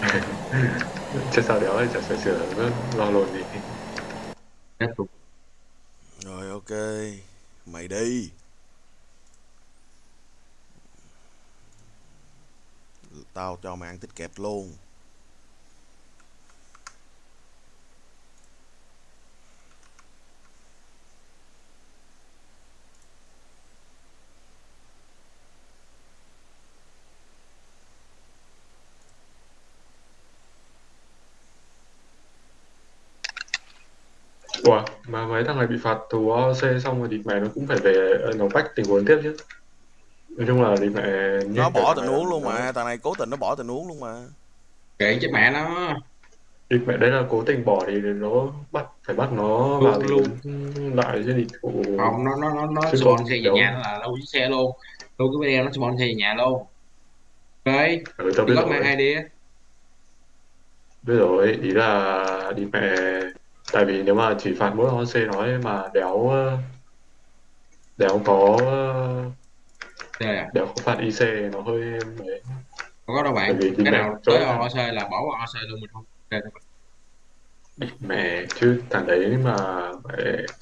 chứ sao đéo chả sửa sửa lo lồn gì Kết cục. Rồi ok. Mày đi. Tao cho mày ăn tích kẹp luôn Ủa, mà mấy thằng này bị phạt tù OC xong rồi thì mẹ nó cũng phải về ờ, nó bách tình huống tiếp chứ nói chung là thì mẹ Nó bỏ tình huống luôn mà Thằng này cố tình nó bỏ tình huống luôn mà Kệ chứ mẹ nó. thì mẹ đấy là cố tình bỏ thì nó bắt phải bắt nó vào luôn. lại chứ thì phụ Không, nó nó nó nó spawn xe về nhà nó là đâu chiếc xe luôn. Đâu cái video nó spawn xe về nhà luôn. Ok. ừ, biết có mang rồi ID á. biết rồi ý là đi mẹ tại vì nếu mà chỉ phạt mỗi OC nói mà đéo ờ, đéo có Đây à. đéo có phạt IC nó hơi mấy Không có đâu bạn. Cái mẹ nào tới nào. OC là bỏ vào OC luôn mình không. Ok đâu. đi mẹ chứ thằng đấy mà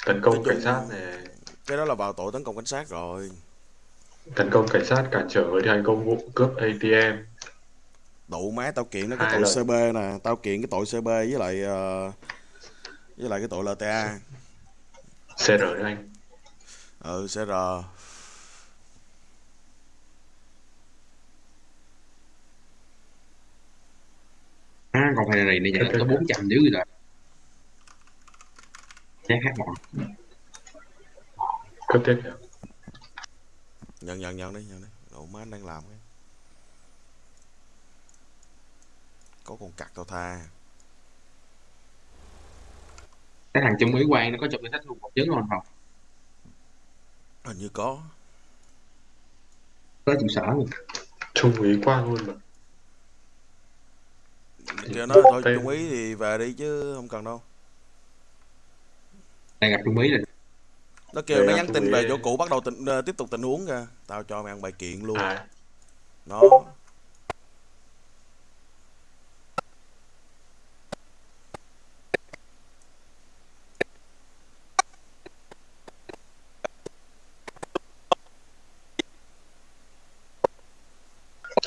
tấn công chung- cảnh sát này Cái đó là vào tội tấn công cảnh sát rồi tấn công cảnh sát cản trở người thi hành công vụ cướp ATM Đụ má tao kiện nó cái Hai tội lần. CB nè Tao kiện cái tội CB với lại ờ, Với lại cái tội LTA CR đấy anh? Ừ CR À, còn phải này này nhận tới 400 dữ rồi. Chắc hát bọn. cướp tiếp Nhận nhận nhận đi nhận đi. Đụ má anh đang làm cái. Có con cặc tao tha Cái thằng Trung Mỹ Quang nó có chụp cái sách luôn một chứng không không? Hình như có. Có trụ sở luôn. trung úy quang luôn mà. Kêu nó thôi trung ý thì về đi chứ không cần đâu. Đang gặp Trung Mỹ rồi. Nó kêu Đây nó nhắn tin úy- về chỗ cũ bắt đầu tình, ờ, tiếp tục tình huống kìa. Tao cho mày ăn bài kiện luôn. À. Nó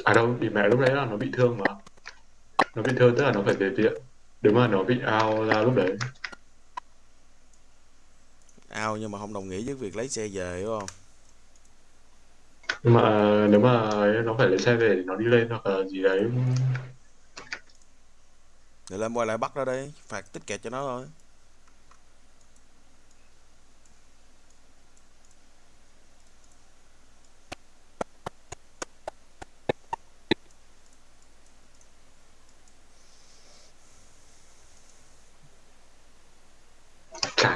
à đâu đi mẹ lúc đấy là nó bị thương mà. Nó bị thương tức là nó phải về viện. Nếu mà nó bị ao ra lúc đấy. Ao nhưng mà không đồng nghĩa với việc lấy xe về đúng không? Nhưng mà nếu mà nó phải lấy xe về thì nó đi lên hoặc là gì đấy. Để lên quay lại bắt nó đi Phạt tích kẹt cho nó thôi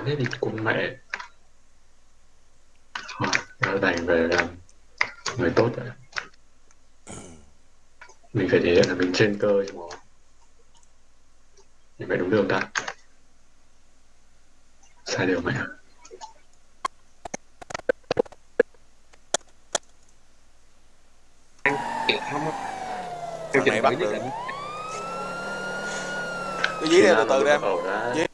chán thế thì cùng mẹ. Thôi, nó đành về làm người tốt rồi mình phải thể hiện là mình trên cơ chứ mà thì mẹ đúng đường ta. Sai điều mẹ. Kẹt không. Thằng này bắt được. Cứ dí ra từ từ đem Ẩu ra. Dí.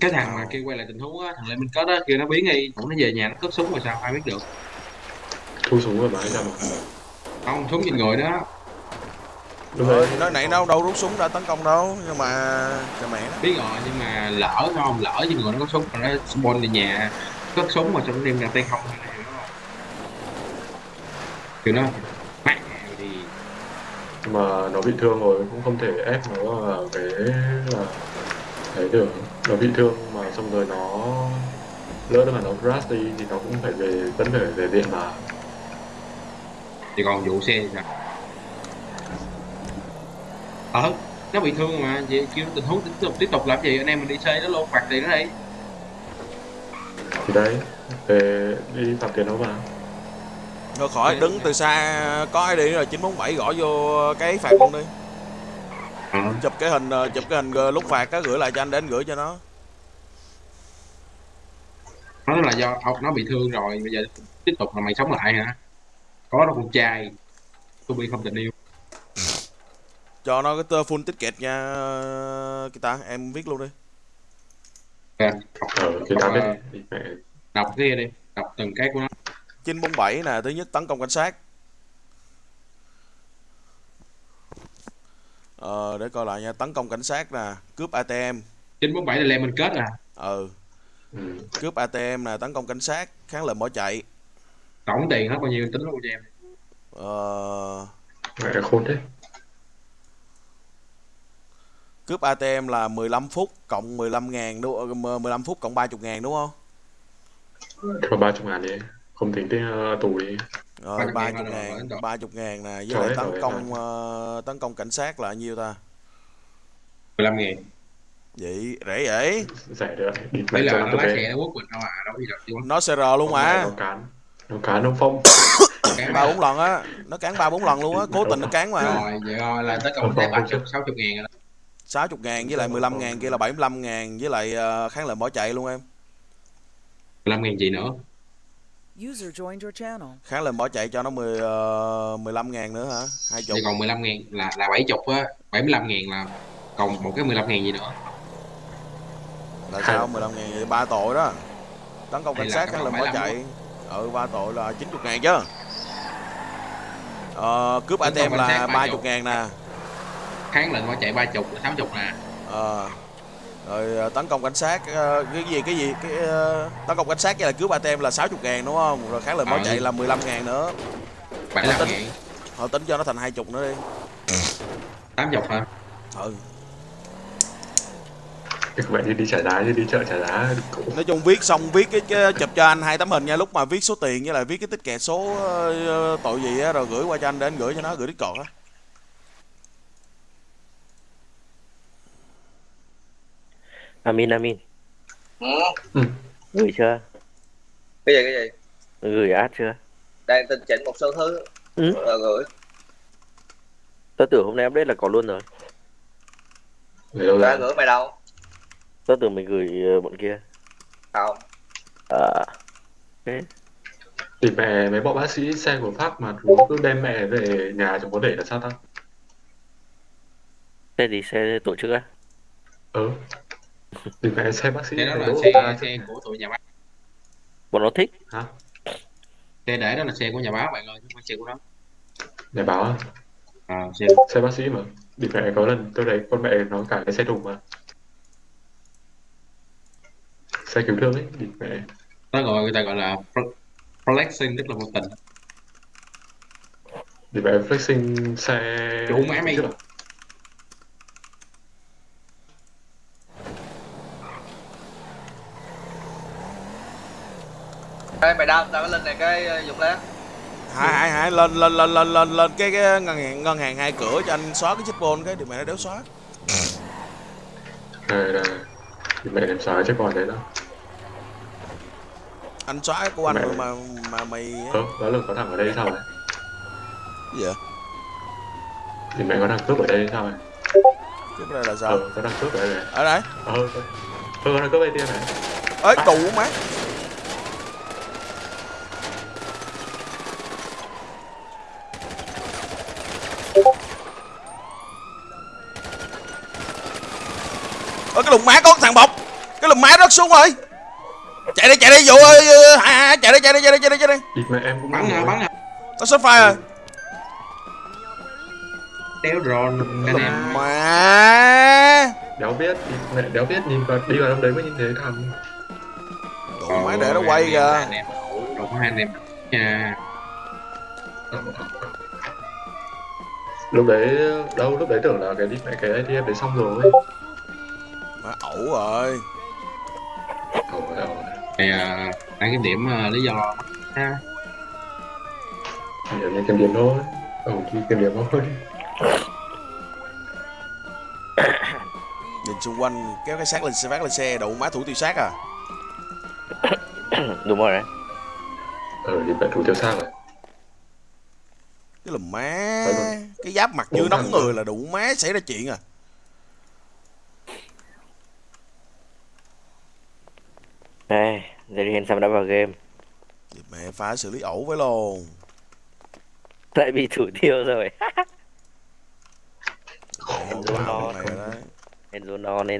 Cái thằng mà kêu quay lại tình huống á, thằng Lê Minh Kết á, kêu nó biến đi, cũng nó về nhà nó cất súng rồi sao? Ai biết được. thu súng rồi hay sao mà. Không, súng trên người đó. lúc Rồi, đấy thì nó nãy đâu đâu rút súng ra tấn công đâu Nhưng mà Trời mẹ nó. Biết rồi nhưng mà lỡ không? Lỡ trên người nó có súng mà nó spawn về nhà cất súng mà nó đem ra tay không là hiểu không nó mẹ thì mà nó bị thương rồi cũng không thể ép nó vào cái là thấy được nó bị thương mà xong rồi nó lỡ mà nó crash đi thì nó cũng phải về vẫn phải về viện mà. Thì còn vụ xe thì sao? Ờ nó bị thương mà vậy kêu tình huống tiếp tục tiếp tục làm gì? Anh em mình đi xe nó luôn phạt tiền nó đi. Thì đấy về đi phạt tiền nó vào Thôi khỏi đứng từ xa Có ai đi rồi 947 gõ vô cái phạt luôn đi Chụp cái hình ờ, Chụp cái hình ờ, lúc phạt á Gửi lại cho anh để anh gửi cho nó. Nó là do ông nó bị thương rồi bây giờ tiếp tục là mày sống lại hả? Có đâu con trai tôi bị không tình yêu. Cho nó cái tơ full ticket nha ờ, cái ta em viết luôn đi. Ờ, cái đi mẹ đọc cái đi đọc từng cái của nó. 947 nè thứ nhất tấn công cảnh sát ờ để coi lại nha. Tấn công cảnh sát nè cướp ATM 947 là lemon kết à? Ừ. Ừ. cướp ATM nè tấn công cảnh sát kháng lệnh bỏ chạy. Tổng tiền hết bao nhiêu? Tính luôn cho em? Ờ, mẹ khôn thế. Cướp ATM là 15 phút cộng 15 ngàn đúng không? 15 phút cộng 30 ngàn đúng không? Ba chục ngàn đi. Không tính tiền uh, tù đi rồi 30 30 ngàn rồi, 30 ngàn nè với lại tấn công ờ, tấn công cảnh sát là nhiêu ta? 15 ngàn. Vậy rẻ vậy. Rẻ được đấy là nó chục lái xe nó quất mình đâu à đâu gì đâu nó CR luôn mà. nó cán nó cán nó phong. Cán ba ba. bốn lần á nó cán ba bốn lần luôn á cố tình nó cán mà. Rồi vậy rồi là tất cả mình thấy 30 60 ngàn rồi đó. 60 ngàn với lại 15 ngàn kia là 75 ngàn với lại ờ, kháng lệnh bỏ chạy luôn em. 15 ngàn gì nữa User joined your channel. kháng lệnh bỏ chạy cho nó 10 uh, 15 ngàn nữa hả? Hai chục. Thì còn 15 ngàn là là 70 á. 75 ngàn là còn một cái 15 ngàn gì nữa? Là sao? 15 ngàn vậy ba tội đó. Tấn công cảnh sát kháng lệnh bỏ 75 chạy. ừ ba tội là 90 ngàn chứ. Ờ, cướp ATM cảnh là sát 30 30 ngàn nè. Kháng lệnh bỏ chạy 30 là 60 nè. Ờ. rồi ờ, tấn công cảnh sát ờ, cái gì cái gì cái ờ, tấn công cảnh sát với lại cướp ATM là 60 ngàn đúng không? Rồi kháng lệnh bỏ Ừ. chạy là 15 ngàn nữa. 75 tính. ngàn. họ tính cho nó thành 20 nữa đi. 80 hả? Ừ. Các bạn đi đi trả giá đi đi chợ trả cũng nói chung viết xong viết cái, cái chụp cho anh hai tấm hình nha. Lúc mà viết số tiền với lại viết cái tích kẹt số ờ, tội gì á rồi gửi qua cho anh để anh gửi cho nó gửi discord á Amin Amin. Ừ. Ừ. gửi chưa? Cái gì cái gì? Gửi ad chưa? Đang tinh chỉnh một số thứ. Ừ. rồi gửi. Tớ tưởng hôm nay update là có luôn rồi. Đã ra gửi mày đâu? Tớ tưởng mình gửi ờ, bọn kia. Không. À, thì mẹ mấy bọn bác sĩ xe của pháp mà chú cứ đem mẹ về nhà trong có để là sao ta? Xe gì xe tổ chức á? Ừ thì mẹ xe bác sĩ xe đó là xe xe của tụi nhà báo. Bọn nó thích hả? Xe để đó là xe của nhà báo bạn ơi chứ không phải xe của nó. Nhà báo à, xe. Xe bác sĩ mà. Thì mẹ có lần tôi thấy con mẹ nó cả cái xe thùng mà. Xe cứu thương ấy thì mẹ. Nó gọi người ta gọi là fl- flexing tức là vô tình. Thì mẹ flexing xe Chủ má mày. Ê, mày đau tao cái link này cái ờ, dụng lá hai hai hai lên lên lên lên lên lên cái, cái ngân hàng ngân hàng hai cửa cho anh xóa cái chip bôn cái điều mẹ nó đéo xóa. Đây đây thì mẹ đem xóa chứ còn đấy đâu anh xóa cái của anh Mẹ. mà mà mày ờ. Đó là có thằng ở đây sao ấy cái gì vậy thì mẹ có thằng cướp ở đây sao ấy cái này là sao? Ờ có thằng cướp ở đây này. Ở đây. Ờ có thằng cướp ATM này. Ơi đủ má ơ cái lùng má có thằng bọc. Cái lùng má rớt xuống rồi. Chạy đi chạy đi vụ ơi hai hai chạy đi chạy đi chạy đi chạy đi chạy đi. Thì mẹ em cũng bắn nè bắn nè. Có shot fire rồi đéo drone anh em. má. Đéo biết đi, mẹ đéo biết nhìn vào đi vào trong đấy mới nhìn thấy thằng đủ má để nó quay kìa. Có hai anh em nha. Lúc đấy đâu lúc đấy tưởng là cái đi mẹ cái ATM đấy xong rồi ẩu rồi. Thì à, đang cái điểm à, lý do ha. Nhiều như kiểm điểm thôi Ồ, chỉ kiểm điểm thôi. Nhìn xung quanh kéo cái xác lên xe phát lên xe đủ má thủ tiêu xác à. Đúng rồi đấy. Ừ, thì mẹ thủ tiêu sang rồi. Cái lùm má Phải cái giáp mặt như nóng người là đủ má xảy ra chuyện à đây Jerry Handsome đã vào game. Thì mẹ phải xử lý ẩu với luôn. Lại bị thủ tiêu rồi. Enzo vào no này rồi đấy Enzo no nên